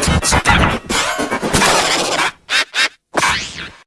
podcast.